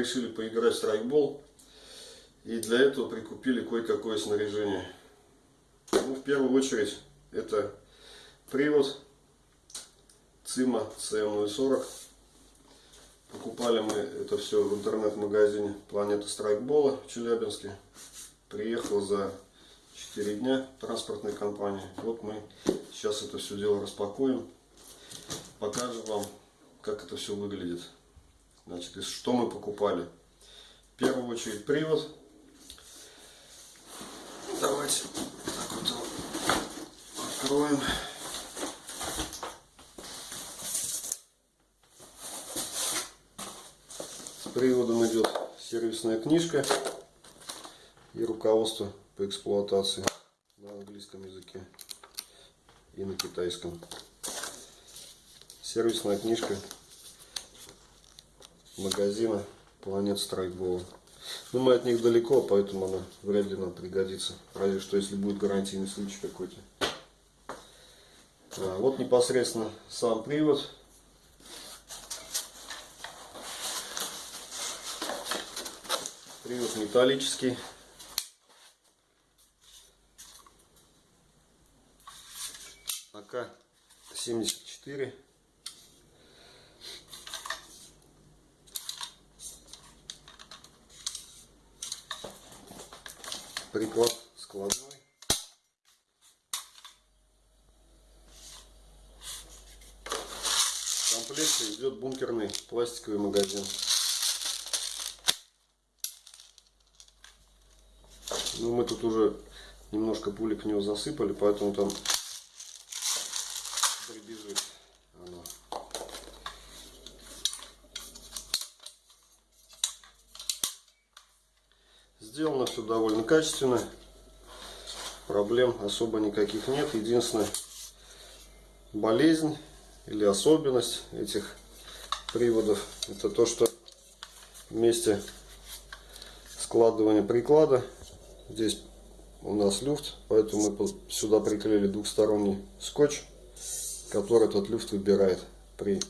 Решили поиграть в страйкбол. И для этого прикупили кое-какое снаряжение. Ну, в первую очередь, это привод ЦИМа CM040. Покупали мы это все в интернет-магазине Планета Страйкбола в Челябинске. Приехал за 4 дня транспортной компании. Вот мы сейчас это все дело распакуем. Покажем вам, как это все выглядит. Значит, и что мы покупали. В первую очередь привод. Давайте так вот его откроем. С приводом идет сервисная книжка и руководство по эксплуатации на английском языке и на китайском. Сервисная книжка магазина Планет Страйкбола. Но мы от них далеко, поэтому она вряд ли нам пригодится. Разве что если будет гарантийный случай какой-то. А, вот непосредственно сам привод. Привод металлический. АК-74. Приклад складной. В комплекте идет бункерный пластиковый магазин. Ну, мы тут уже немножко пулек в него засыпали, поэтому там Сделано все довольно качественно. Проблем особо никаких нет. Единственная болезнь или особенность этих приводов это то, что вместе складывания приклада здесь у нас люфт, поэтому мы сюда приклеили двухсторонний скотч, который этот люфт выбирает при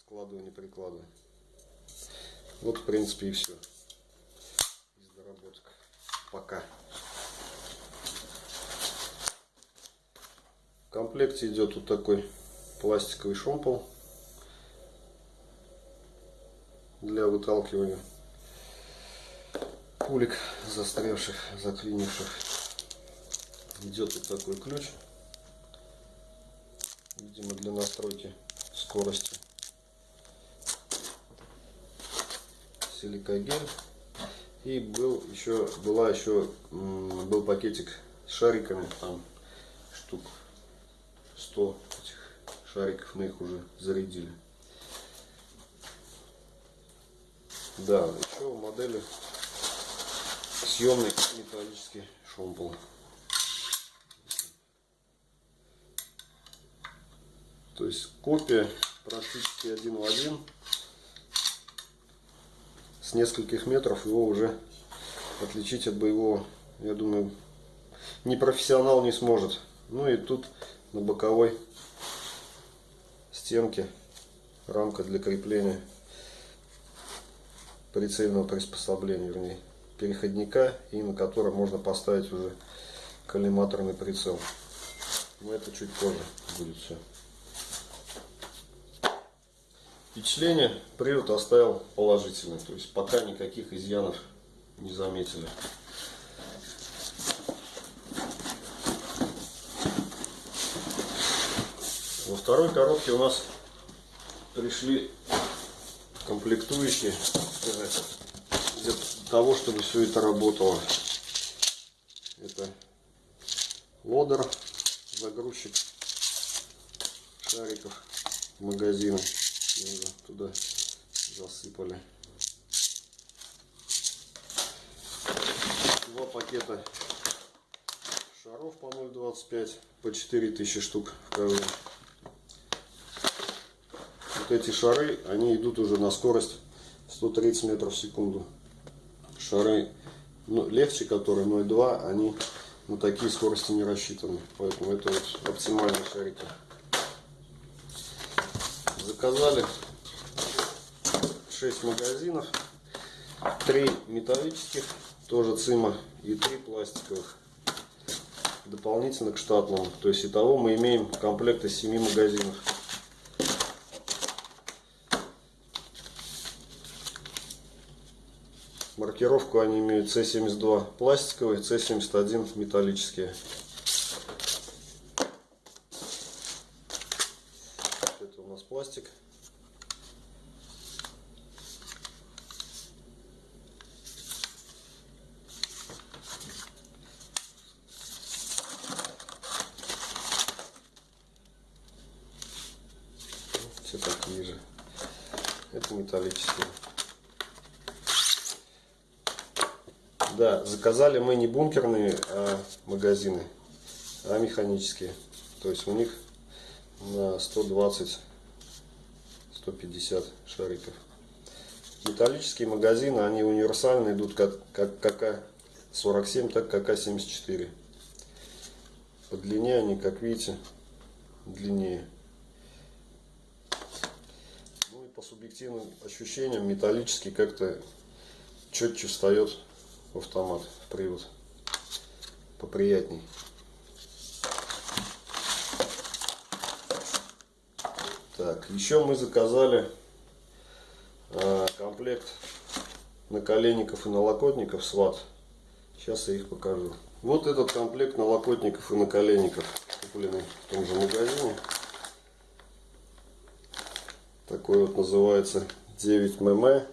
складывании приклада. Вот в принципе и все пока. В комплекте идет вот такой пластиковый шомпол для выталкивания пулек застрявших, заклинивших. Идет вот такой ключ, видимо для настройки скорости. Силикагель и был еще, была еще, был пакетик с шариками, там штук 100 этих шариков, мы их уже зарядили. Да, еще в модели съемный металлический шомпол. То есть копия практически один в один с нескольких метров его уже отличить от боевого, я думаю, не профессионал не сможет. Ну и тут на боковой стенке рамка для крепления прицельного приспособления, вернее, переходника, и на котором можно поставить уже коллиматорный прицел. Но это чуть позже будет все. Впечатление привод оставил положительное, то есть пока никаких изъянов не заметили. Во второй коробке у нас пришли комплектующие для того, чтобы все это работало. Это лодер, загрузчик шариков магазина уже туда засыпали. Два пакета шаров по 0,25 по 4000 штук в каждом. Вот эти шары, они идут уже на скорость 130 метров в секунду. Шары ну, легче, которые 0,2, они на такие скорости не рассчитаны. Поэтому это вот оптимальные шарики 6 магазинов. 3 металлических, тоже цима, и 3 пластиковых. Дополнительно к штатному. То есть итого мы имеем комплект из 7 магазинов. Маркировку они имеют C72 пластиковые, C71 металлические. Это у нас пластик. Все такие же. Это металлические. Да, заказали мы не бункерные а магазины, а механические. То есть у них на 120-150 шариков. Металлические магазины, они универсальные, идут как, как КК-47, так КК-74. По длине они, как видите, длиннее. Ну и по субъективным ощущениям металлический как-то четче встает в автомат, в привод. Поприятней. Так, еще мы заказали э, комплект наколенников и налокотников сват. Сейчас я их покажу. Вот этот комплект налокотников и наколенников, купленный в том же магазине. Такой вот называется 9 мм.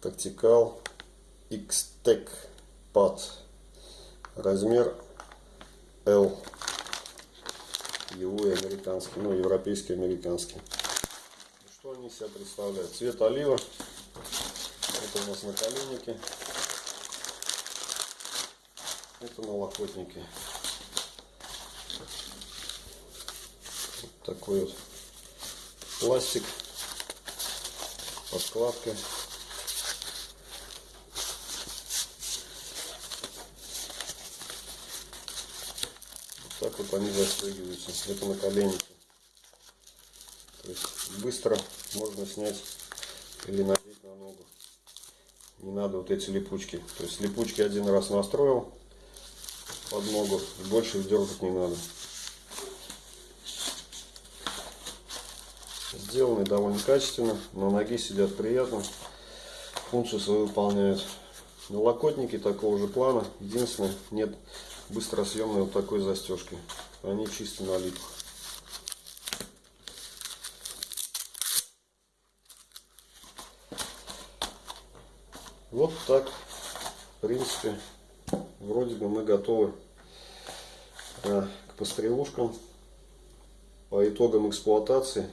Тактикал X-Tech Pad. Размер L. Его и американский, ну, европейский, американский. Что они себя представляют? Цвет олива. Это у нас наколенники. Это налокотники. Вот такой вот пластик. Подкладка. Так вот они застегиваются. Это наколенники. То есть быстро можно снять или надеть на ногу. Не надо вот эти липучки. То есть липучки один раз настроил под ногу, больше дергать не надо. Сделаны довольно качественно, на ноге сидят приятно, функцию свою выполняют. Налокотники такого же плана, единственное, нет быстросъемной вот такой застежки. Они чисто на липах. Вот так, в принципе, вроде бы мы готовы а, к пострелушкам. По итогам эксплуатации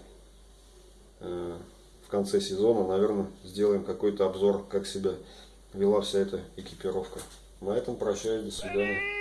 а, в конце сезона, наверное, сделаем какой-то обзор, как себя вела вся эта экипировка. На этом прощаюсь, до свидания.